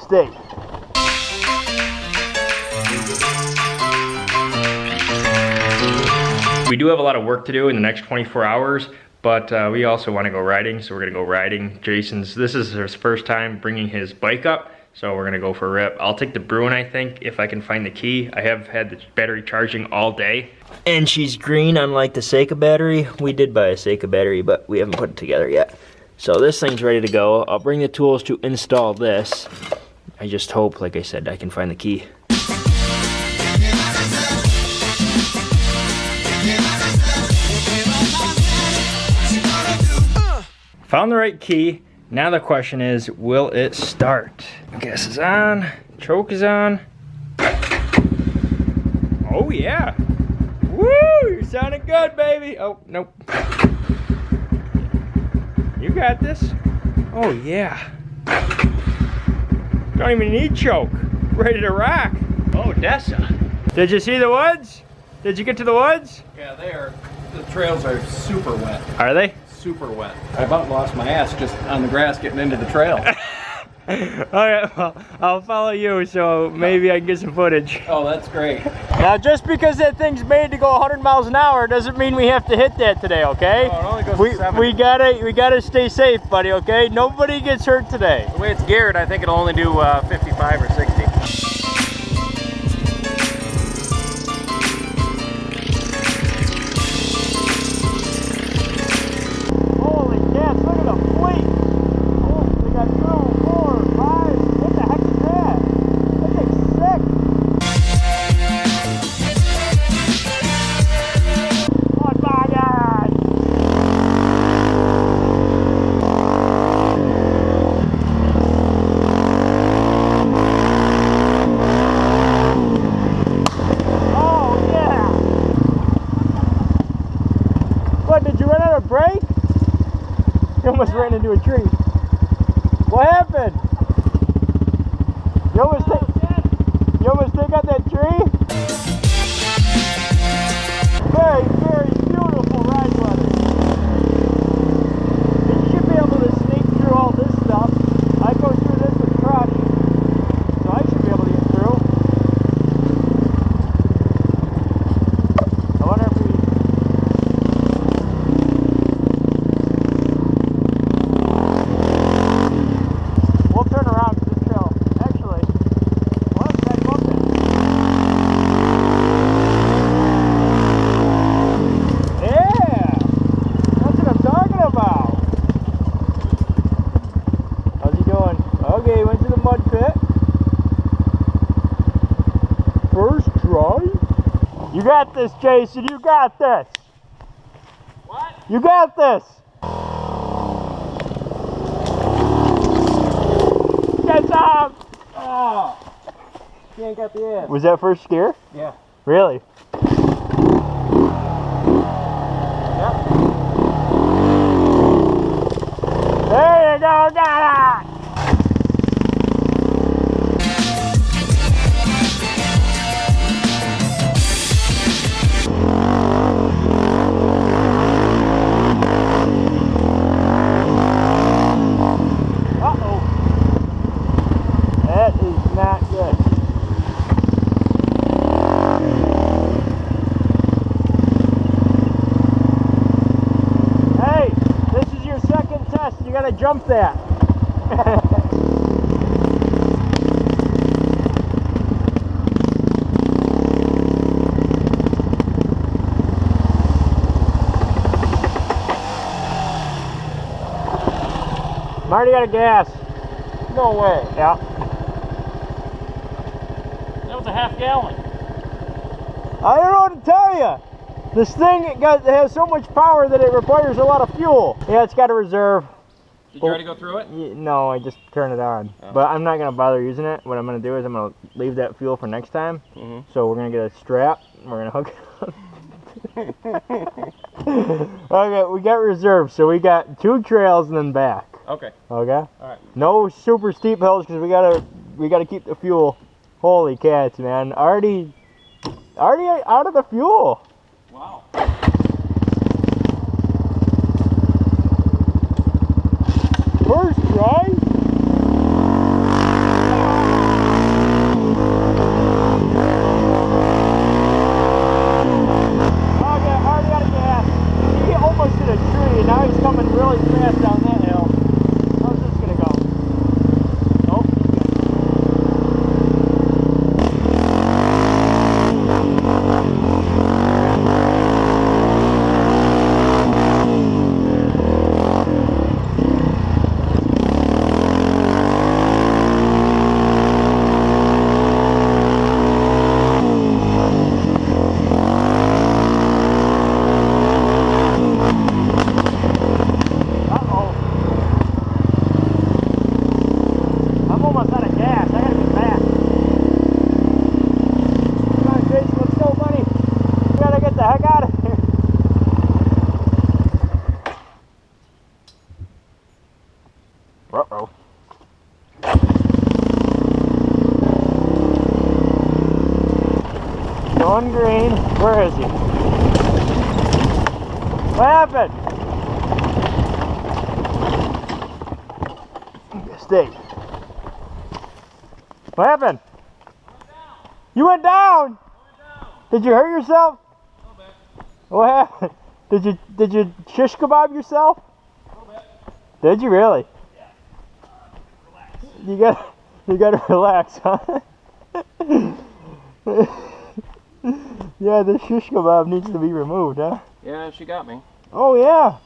stay. We do have a lot of work to do in the next 24 hours, but uh, we also want to go riding, so we're gonna go riding. Jason's, this is his first time bringing his bike up, so we're gonna go for a rip. I'll take the Bruin, I think, if I can find the key. I have had the battery charging all day. And she's green, unlike the Seika battery. We did buy a Seika battery, but we haven't put it together yet. So this thing's ready to go. I'll bring the tools to install this. I just hope, like I said, I can find the key. Found the right key. Now the question is, will it start? Gas is on, choke is on. Oh yeah. Woo, you're sounding good, baby. Oh, nope. You got this. Oh yeah. Don't even need choke. Ready to rock. Oh, Dessa. Did you see the woods? Did you get to the woods? Yeah, they are. The trails are super wet. Are they? Super wet. I about lost my ass just on the grass getting into the trail. Alright, well, I'll follow you so maybe I can get some footage. oh, that's great. Now, just because that thing's made to go 100 miles an hour doesn't mean we have to hit that today, okay? It only goes we, to we gotta we gotta stay safe, buddy, okay? Nobody gets hurt today. The way it's geared, I think it'll only do uh, 55 or 60. Into a tree. What happened? You almost oh, take, you almost take out that tree? Very, very beautiful ride weather. And you should be able to sneak through all this stuff. I go through this with Crush, so I should be able to get through. I wonder if we We'll turn around to this trail. Actually, well, let's back up then. Yeah! That's what I'm talking about. How's he doing? Okay, went to the mud pit. First try. You got this, Jason. You got this. What? You got this. Get up! Oh! He ain't got the ass. Was that first scare? Yeah. Really? Yep. There you go, got jump that. i already got a gas. No way. Yeah. That was a half gallon. I don't know what to tell you. This thing it got, it has so much power that it requires a lot of fuel. Yeah, it's got a reserve. Did you already go through it? No, I just turned it on. Oh. But I'm not gonna bother using it. What I'm gonna do is I'm gonna leave that fuel for next time. Mhm. So we're gonna get a strap. We're gonna hook it up. okay, we got reserves. So we got two trails and then back. Okay. Okay. Alright. No super steep hills because we gotta we gotta keep the fuel. Holy cats, man! Already, already out of the fuel. Wow. First John Green, where is he? What happened? Stay. What happened? You went down. Did you hurt yourself? What happened? Did you did you shish kebab yourself? Did you really? You got you got to relax, huh? yeah, the shish kebab needs to be removed, huh? Yeah, she got me. Oh yeah.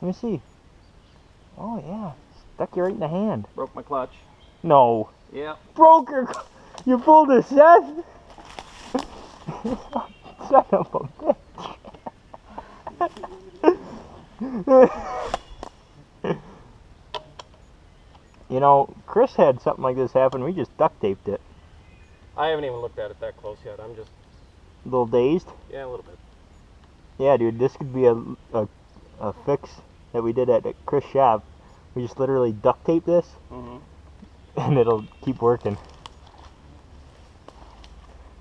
Let me see. Oh yeah, stuck you right in the hand. Broke my clutch. No, Yeah. broke your. You pulled a Seth. Son of a bitch. you know, Chris had something like this happen. We just duct taped it. I haven't even looked at it that close yet. I'm just, A little dazed. yeah, a little bit. Yeah, dude, this could be a, a, a fix that we did at Chris' shop. We just literally duct tape this, Mm-hmm. and it'll keep working.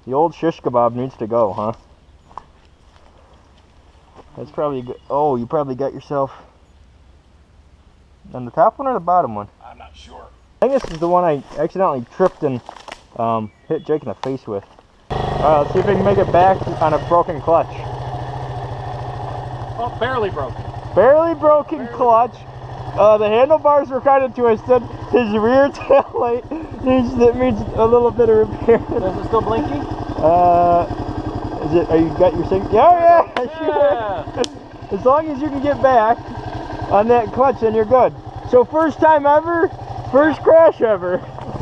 The old shish kebab needs to go, huh? That's probably good. Oh, you probably got yourself on the top one or the bottom one. I'm not sure. I think this is the one I accidentally tripped and um, hit Jake in the face with. Alright, let's see if we can make it back on a broken clutch. Oh, barely broken. Barely broken clutch. Uh, the handlebars were kind of twisted. His rear tail light needs that needs a little bit of repair. Is it still blinking? Uh, is it? Are you got your sync? Yeah, yeah, Yeah. sure. As long as you can get back on that clutch, then you're good. So first time ever, first crash ever.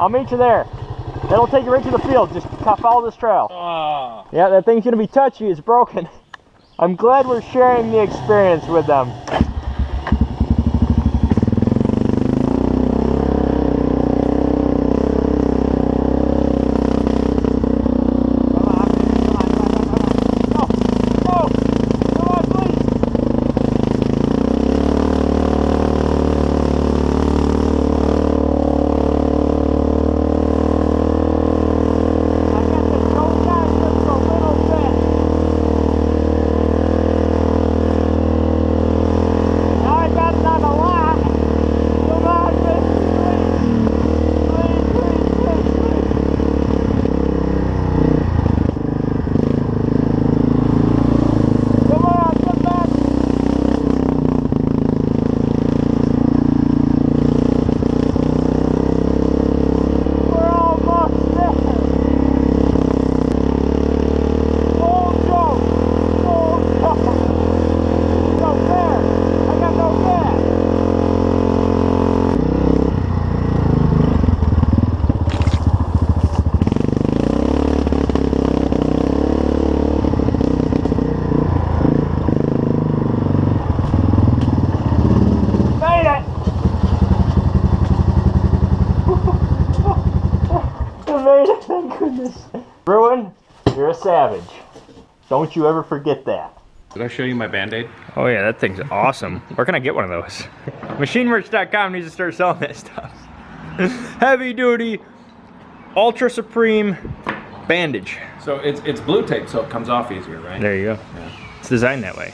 I'll meet you there. That'll take you right to the field. Just follow this trail. Ah. Yeah, that thing's gonna be touchy. It's broken. I'm glad we're sharing the experience with them. Now I got it on the lot. Come on, please, please, please, please, please. Come on, come back. We're almost there. Old Joe. Old Joe. No fair. I got no gas. Made it. I. Thank goodness. Bruin, you're a savage. Don't you ever forget that. Did I show you my Band-Aid? Oh yeah, that thing's awesome. Where can I get one of those? MachineMerch.com needs to start selling that stuff. Heavy duty, ultra supreme bandage. So it's it's blue tape, so it comes off easier, right? There you go. It's designed that way.